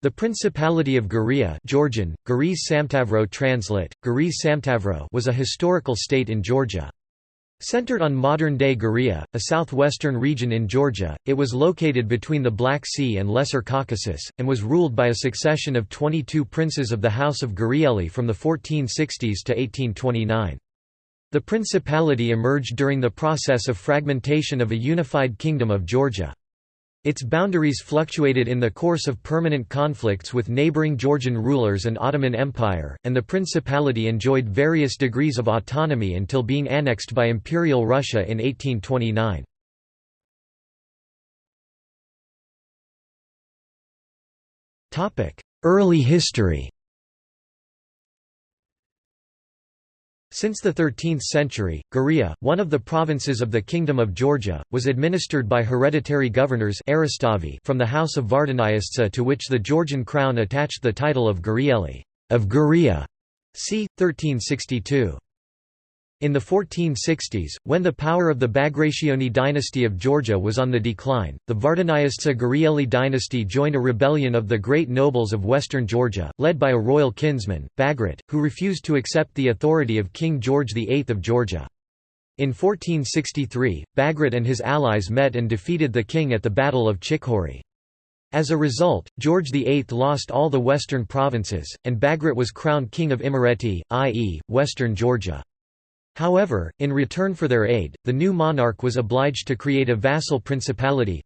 The Principality of Guria Georgian, Samtavro translate, Samtavro was a historical state in Georgia. Centered on modern-day Guria, a southwestern region in Georgia, it was located between the Black Sea and Lesser Caucasus, and was ruled by a succession of 22 princes of the House of Gurieli from the 1460s to 1829. The principality emerged during the process of fragmentation of a unified kingdom of Georgia. Its boundaries fluctuated in the course of permanent conflicts with neighboring Georgian rulers and Ottoman Empire, and the principality enjoyed various degrees of autonomy until being annexed by Imperial Russia in 1829. Early history Since the 13th century, Guria, one of the provinces of the Kingdom of Georgia, was administered by hereditary governors from the House of Vardaniashtsa to which the Georgian crown attached the title of Gurieli of Guria, c. 1362. In the 1460s, when the power of the Bagrationi dynasty of Georgia was on the decline, the Vardaniashtsa Gurieli dynasty joined a rebellion of the great nobles of western Georgia, led by a royal kinsman, Bagrat, who refused to accept the authority of King George VIII of Georgia. In 1463, Bagrat and his allies met and defeated the king at the Battle of Chikhori. As a result, George VIII lost all the western provinces, and Bagrat was crowned king of Imereti, i.e., western Georgia. However, in return for their aid, the new monarch was obliged to create a vassal principality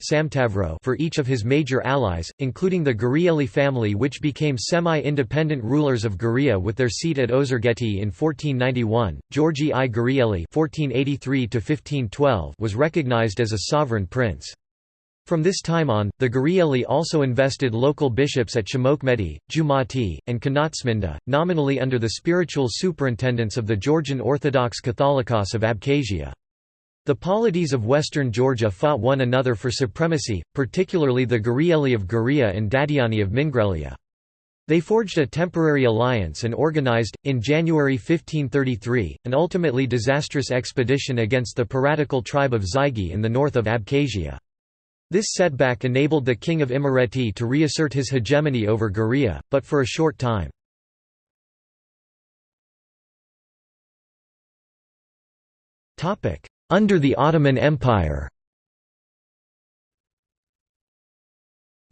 for each of his major allies, including the Gurieli family which became semi-independent rulers of Guria with their seat at Ozurgeti in 1491. Georgi I Gurieli was recognized as a sovereign prince. From this time on, the Gurieli also invested local bishops at Shemokmedi, Jumati, and Kanatsminda, nominally under the spiritual superintendence of the Georgian Orthodox Catholicos of Abkhazia. The polities of western Georgia fought one another for supremacy, particularly the Gurieli of Guria and Dadiani of Mingrelia. They forged a temporary alliance and organized, in January 1533, an ultimately disastrous expedition against the piratical tribe of Zygi in the north of Abkhazia. This setback enabled the king of Imereti to reassert his hegemony over Guria, but for a short time. Under the Ottoman Empire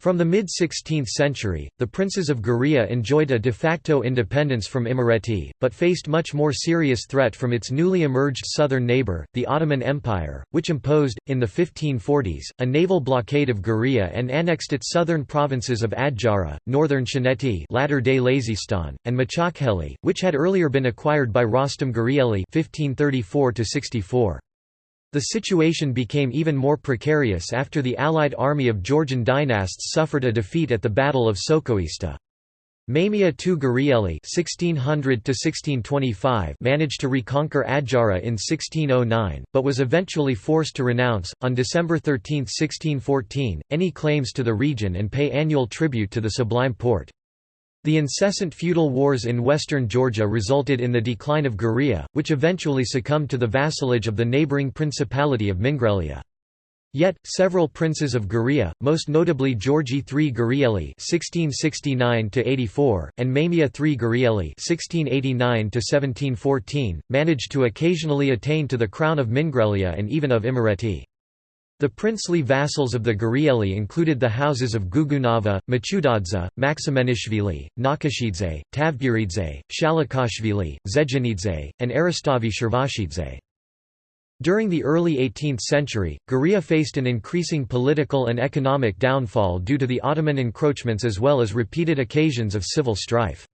From the mid-16th century, the princes of Guria enjoyed a de facto independence from Imereti, but faced much more serious threat from its newly emerged southern neighbour, the Ottoman Empire, which imposed, in the 1540s, a naval blockade of Guria and annexed its southern provinces of Adjara, northern Chaneti latter-day Lazistan, and Machakheli, which had earlier been acquired by Rostom Gurieli 1534 -64. The situation became even more precarious after the allied army of Georgian dynasts suffered a defeat at the Battle of Sokhoista. Mamia II Gurieli (1600–1625) managed to reconquer Adjara in 1609, but was eventually forced to renounce, on December 13, 1614, any claims to the region and pay annual tribute to the Sublime Porte. The incessant feudal wars in western Georgia resulted in the decline of Guria, which eventually succumbed to the vassalage of the neighbouring Principality of Mingrelia. Yet, several princes of Guria, most notably Georgi III Gurieli (1669–84) and Mamia III Gurieli (1689–1714), managed to occasionally attain to the crown of Mingrelia and even of Imereti. The princely vassals of the Gurieli included the houses of Gugunava, Machutadze, Maximenishvili, Nakashidze, Tavdgiridze, Shalikashvili, Zedzhanidze, and Aristavi Shirvashidze. During the early 18th century, Guria faced an increasing political and economic downfall due to the Ottoman encroachments as well as repeated occasions of civil strife.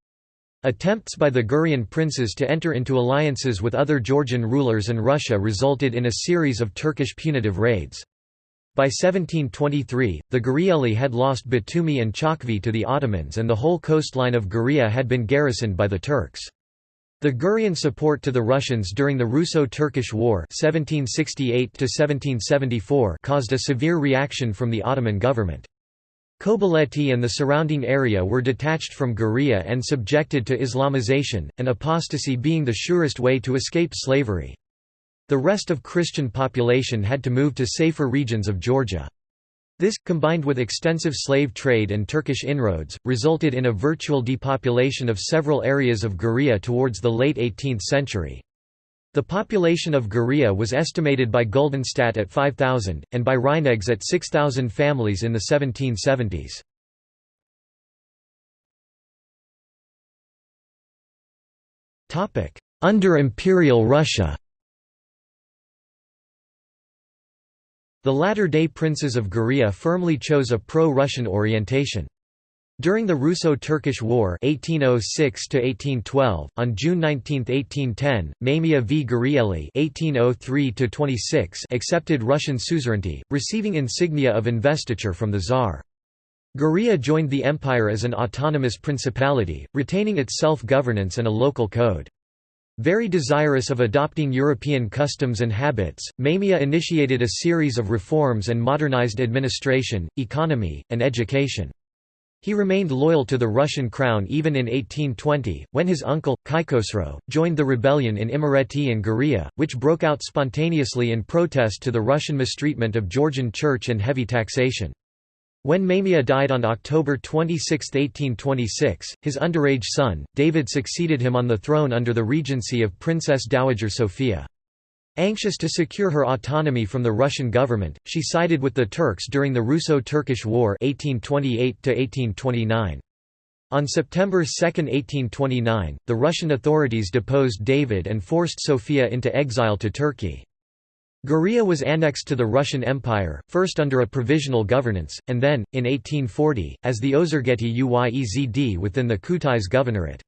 Attempts by the Gurian princes to enter into alliances with other Georgian rulers and Russia resulted in a series of Turkish punitive raids. By 1723, the Gurieli had lost Batumi and Chakvi to the Ottomans and the whole coastline of Guria had been garrisoned by the Turks. The Gurian support to the Russians during the Russo-Turkish War 1768 caused a severe reaction from the Ottoman government. Kobuleti and the surrounding area were detached from Guria and subjected to Islamization, and apostasy being the surest way to escape slavery. The rest of Christian population had to move to safer regions of Georgia. This, combined with extensive slave trade and Turkish inroads, resulted in a virtual depopulation of several areas of Guriya towards the late 18th century. The population of Guriya was estimated by Guldenstadt at 5,000, and by Reineggs at 6,000 families in the 1770s. Under Imperial Russia The latter-day princes of Guriya firmly chose a pro-Russian orientation. During the Russo-Turkish War 1806 on June 19, 1810, Mamiya v Gurieli 1803 accepted Russian suzerainty, receiving insignia of investiture from the Tsar. Guriya joined the empire as an autonomous principality, retaining its self-governance and a local code. Very desirous of adopting European customs and habits, Mamiya initiated a series of reforms and modernized administration, economy, and education. He remained loyal to the Russian crown even in 1820, when his uncle, Kaikhosro, joined the rebellion in Imereti and Guria, which broke out spontaneously in protest to the Russian mistreatment of Georgian church and heavy taxation. When Mamia died on October 26, 1826, his underage son, David succeeded him on the throne under the regency of Princess Dowager Sofia. Anxious to secure her autonomy from the Russian government, she sided with the Turks during the Russo-Turkish War 1828 On September 2, 1829, the Russian authorities deposed David and forced Sofia into exile to Turkey. Guriya was annexed to the Russian Empire, first under a provisional governance, and then, in 1840, as the Ozurgeti Uyezd within the Kutais Governorate.